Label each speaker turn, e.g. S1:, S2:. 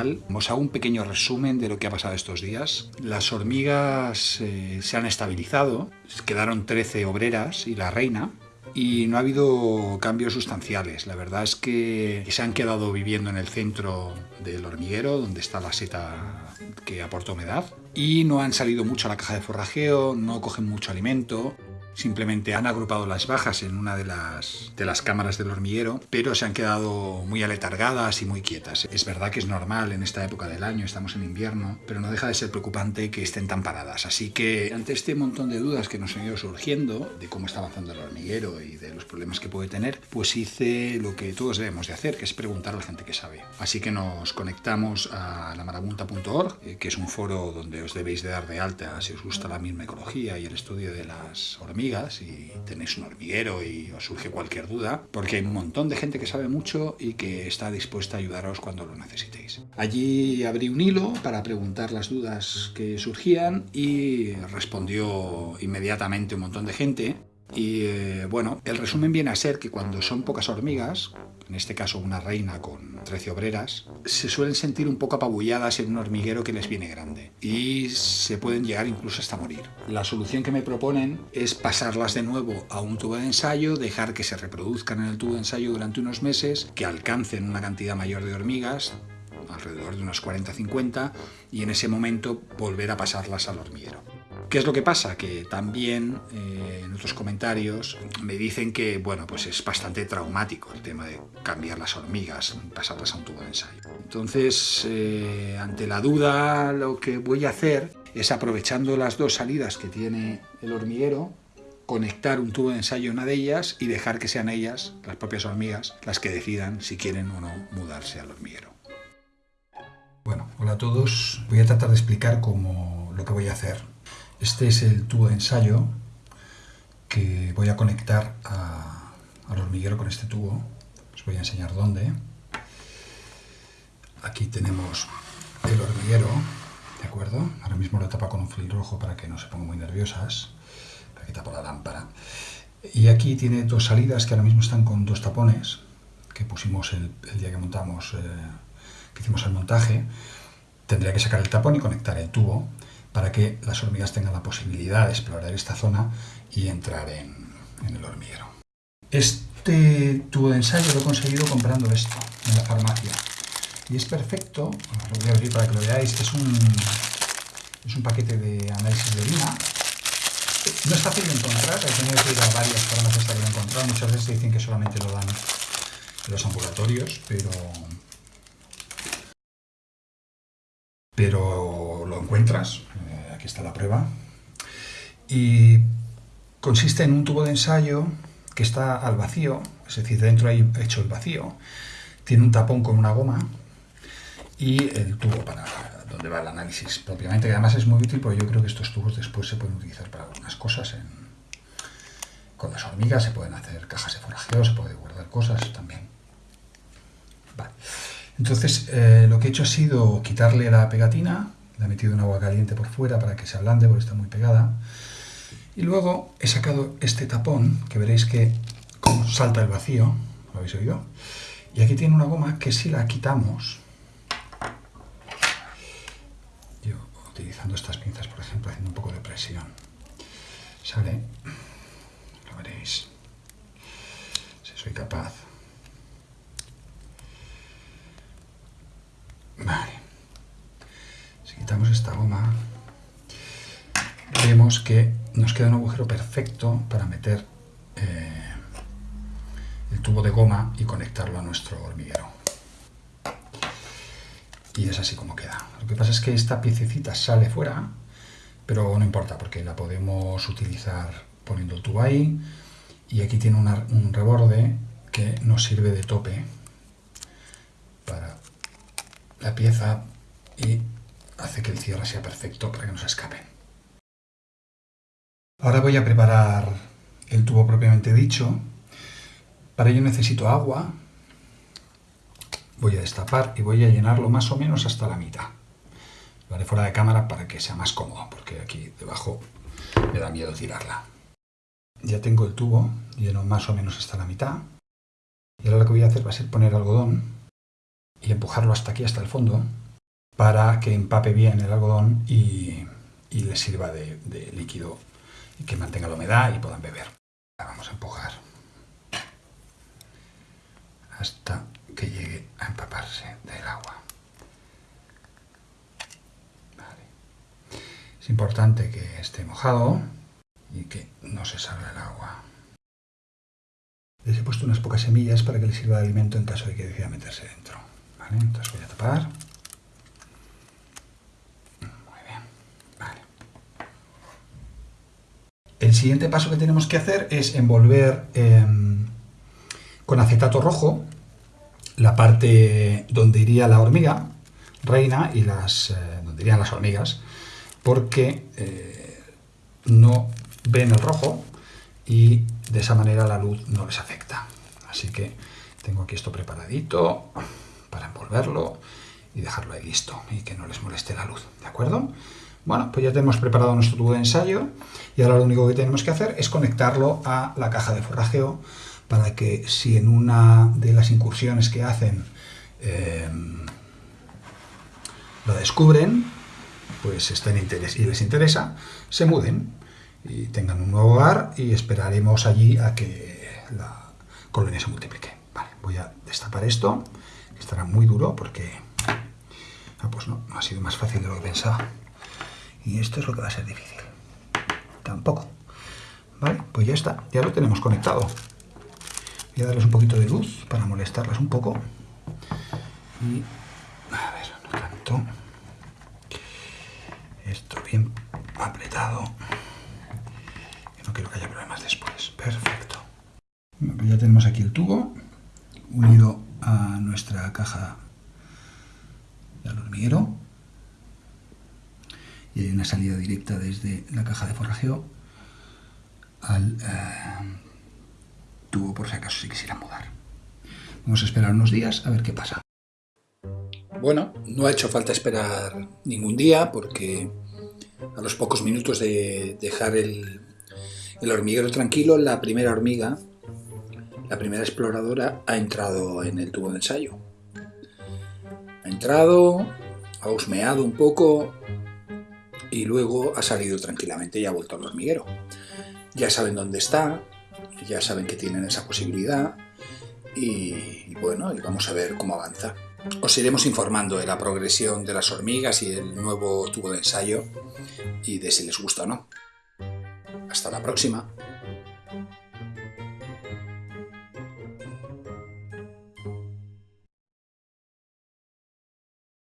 S1: canal. Os hago un pequeño resumen de lo que ha pasado estos días. Las hormigas eh, se han estabilizado, quedaron 13 obreras y la reina, y no ha habido cambios sustanciales. La verdad es que se han quedado viviendo en el centro del hormiguero, donde está la seta que aporta humedad, y no han salido mucho a la caja de forrajeo, no cogen mucho alimento. Simplemente han agrupado las bajas en una de las, de las cámaras del hormiguero, pero se han quedado muy aletargadas y muy quietas. Es verdad que es normal en esta época del año, estamos en invierno, pero no deja de ser preocupante que estén tan paradas. Así que ante este montón de dudas que nos han ido surgiendo de cómo está avanzando el hormiguero y de los problemas que puede tener, pues hice lo que todos debemos de hacer, que es preguntar a la gente que sabe. Así que nos conectamos a lamarabunta.org, eh, que es un foro donde os debéis de dar de alta si os gusta la misma ecología y el estudio de las hormigas y tenéis un hormiguero y os surge cualquier duda, porque hay un montón de gente que sabe mucho y que está dispuesta a ayudaros cuando lo necesitéis. Allí abrí un hilo para preguntar las dudas que surgían y respondió inmediatamente un montón de gente. Y eh, bueno, el resumen viene a ser que cuando son pocas hormigas, en este caso una reina con 13 obreras, se suelen sentir un poco apabulladas en un hormiguero que les viene grande y se pueden llegar incluso hasta morir. La solución que me proponen es pasarlas de nuevo a un tubo de ensayo, dejar que se reproduzcan en el tubo de ensayo durante unos meses, que alcancen una cantidad mayor de hormigas, alrededor de unos 40-50, y en ese momento volver a pasarlas al hormiguero. ¿Qué es lo que pasa? Que también eh, en otros comentarios me dicen que bueno, pues es bastante traumático el tema de cambiar las hormigas, pasarlas a un tubo de ensayo. Entonces, eh, ante la duda, lo que voy a hacer es aprovechando las dos salidas que tiene el hormiguero, conectar un tubo de ensayo a una de ellas y dejar que sean ellas, las propias hormigas, las que decidan si quieren o no mudarse al hormiguero. Bueno, hola a todos. Voy a tratar de explicar cómo lo que voy a hacer este es el tubo de ensayo que voy a conectar al hormiguero con este tubo. Os voy a enseñar dónde. Aquí tenemos el hormiguero, ¿de acuerdo? Ahora mismo lo tapa con un fil rojo para que no se pongan muy nerviosas. Aquí tapo la lámpara. Y aquí tiene dos salidas que ahora mismo están con dos tapones que pusimos el, día que montamos, eh, que hicimos el montaje. Tendría que sacar el tapón y conectar el tubo para que las hormigas tengan la posibilidad de explorar esta zona y entrar en, el hormiguero. Este tubo de ensayo lo he conseguido comprando esto en la farmacia. Y es perfecto, lo voy a abrir para que lo veáis, es un, es un paquete de análisis de orina. No es fácil de encontrar, he tenido que ir a varias farmacias para encontrar. Muchas veces dicen que solamente lo dan los ambulatorios, pero, pero encuentras, aquí está la prueba, y consiste en un tubo de ensayo que está al vacío, es decir, dentro hay hecho el vacío, tiene un tapón con una goma y el tubo para donde va el análisis propiamente, que además es muy útil porque yo creo que estos tubos después se pueden utilizar para algunas cosas. con las hormigas se pueden hacer cajas de forajeo, se puede guardar cosas también. Entonces, eh, lo que he hecho ha sido quitarle la pegatina, la he metido en agua caliente por fuera para que se ablande porque está muy pegada. Y luego he sacado este tapón, que veréis que como salta el vacío, ¿lo habéis oído? Y aquí tiene una goma que si la quitamos, yo utilizando estas pinzas, por ejemplo, haciendo un poco de presión, sale, lo veréis, si soy capaz. Que nos queda un agujero perfecto para meter eh, el tubo de goma y conectarlo a nuestro hormiguero. Y es así como queda. Lo que pasa es que esta piececita sale fuera, pero no importa porque la podemos utilizar poniendo el tubo ahí. Y aquí tiene un reborde que nos sirve de tope para la pieza y hace que el cierre sea perfecto para que no se escapen. Ahora voy a preparar el tubo propiamente dicho. Para ello necesito agua. Voy a destapar y voy a llenarlo más o menos hasta la mitad. Lo haré fuera de cámara para que sea más cómodo, porque aquí debajo me da miedo tirarla. Ya tengo el tubo lleno más o menos hasta la mitad. Y ahora lo que voy a hacer va a ser poner algodón y empujarlo hasta aquí, hasta el fondo, para que empape bien el algodón y, les sirva de líquido y que mantenga la humedad y puedan beber. Vamos a empujar hasta que llegue a empaparse del agua. Es importante que esté mojado y que no se salga el agua. Les he puesto unas pocas semillas para que les sirva de alimento en caso de que decida meterse dentro. Entonces voy a tapar. Muy bien. El siguiente paso que tenemos que hacer es envolver em, con acetato rojo la parte donde iría la hormiga reina y las, eh, donde irían las hormigas porque eh, no ven el rojo y de esa manera la luz no les afecta. Así que tengo aquí esto preparadito para envolverlo y dejarlo ahí listo y que no les moleste la luz, ¿de acuerdo? Bueno, pues ya tenemos preparado nuestro tubo de ensayo y ahora lo único que tenemos que hacer es conectarlo a la caja de forrajeo para que si en una de las incursiones que hacen eh, lo descubren, pues estén y les interesa, se muden y tengan un nuevo hogar y esperaremos allí a que la colonia se multiplique. Vale, voy a destapar esto, que estará muy duro porque ah, pues no, ha sido más fácil de lo que pensaba. Y esto es lo que va a ser difícil. Tampoco. Vale, pues ya está, ya lo tenemos conectado. Voy a darles un poquito de luz para molestarlas un poco. Y, a ver, no tanto. Esto bien apretado. no quiero que haya problemas después. Perfecto. Ya tenemos aquí el tubo unido a nuestra caja del hormiguero. Y hay una salida directa desde la caja de forrajeo al eh, tubo por si acaso se quisiera mudar. Vamos a esperar unos días a ver qué pasa. Bueno, no ha hecho falta esperar ningún día porque a los pocos minutos de dejar el, hormiguero tranquilo, la primera hormiga, la primera exploradora, ha entrado en el tubo de ensayo. Ha entrado, ha husmeado un poco y luego ha salido tranquilamente y ha vuelto al hormiguero. Ya saben dónde está, ya saben que tienen esa posibilidad y, bueno, y vamos a ver cómo avanza. Os iremos informando de la progresión de las hormigas y el nuevo tubo de ensayo y de si les gusta o no. Hasta la próxima.